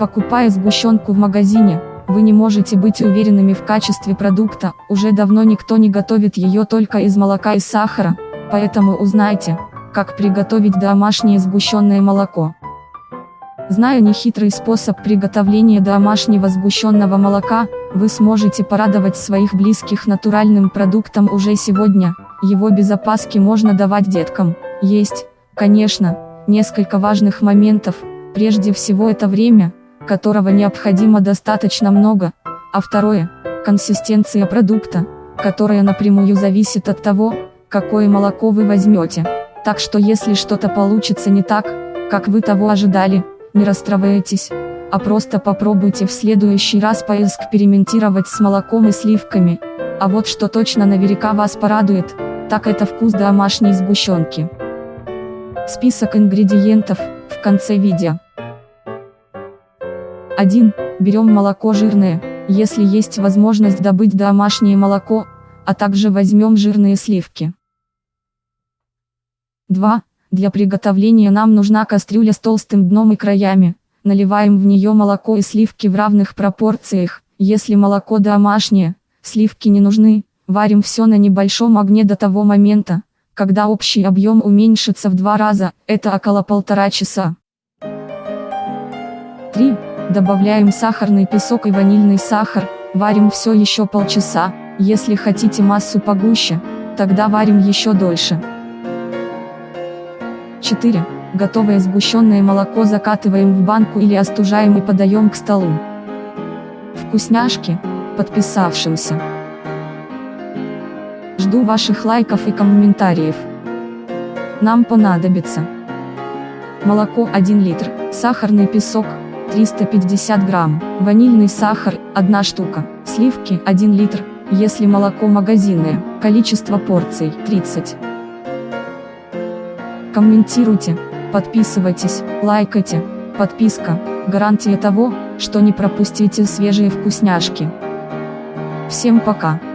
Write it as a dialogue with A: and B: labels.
A: Покупая сгущенку в магазине, вы не можете быть уверенными в качестве продукта, уже давно никто не готовит ее только из молока и сахара, поэтому узнайте, как приготовить домашнее сгущенное молоко. Зная нехитрый способ приготовления домашнего сгущенного молока, вы сможете порадовать своих близких натуральным продуктом уже сегодня, его без опаски можно давать деткам. Есть, конечно, несколько важных моментов, прежде всего это время, которого необходимо достаточно много, а второе – консистенция продукта, которая напрямую зависит от того, какое молоко вы возьмете. Так что если что-то получится не так, как вы того ожидали, не расстраивайтесь, а просто попробуйте в следующий раз поэкспериментировать с молоком и сливками. А вот что точно наверняка вас порадует, так это вкус домашней сгущенки. Список ингредиентов в конце видео. 1. Берем молоко жирное, если есть возможность добыть домашнее молоко, а также возьмем жирные сливки. 2. Для приготовления нам нужна кастрюля с толстым дном и краями. Наливаем в нее молоко и сливки в равных пропорциях. Если молоко домашнее, сливки не нужны, варим все на небольшом огне до того момента, когда общий объем уменьшится в два раза, это около полтора часа. 3. Добавляем сахарный песок и ванильный сахар, варим все еще полчаса, если хотите массу погуще, тогда варим еще дольше. 4. Готовое сгущенное молоко закатываем в банку или остужаем и подаем к столу. Вкусняшки, подписавшимся. Жду ваших лайков и комментариев. Нам понадобится молоко 1 литр, сахарный песок 350 грамм, ванильный сахар 1 штука, сливки 1 литр, если молоко магазинное, количество порций 30. Комментируйте, подписывайтесь, лайкайте, подписка, гарантия того, что не пропустите свежие вкусняшки. Всем пока!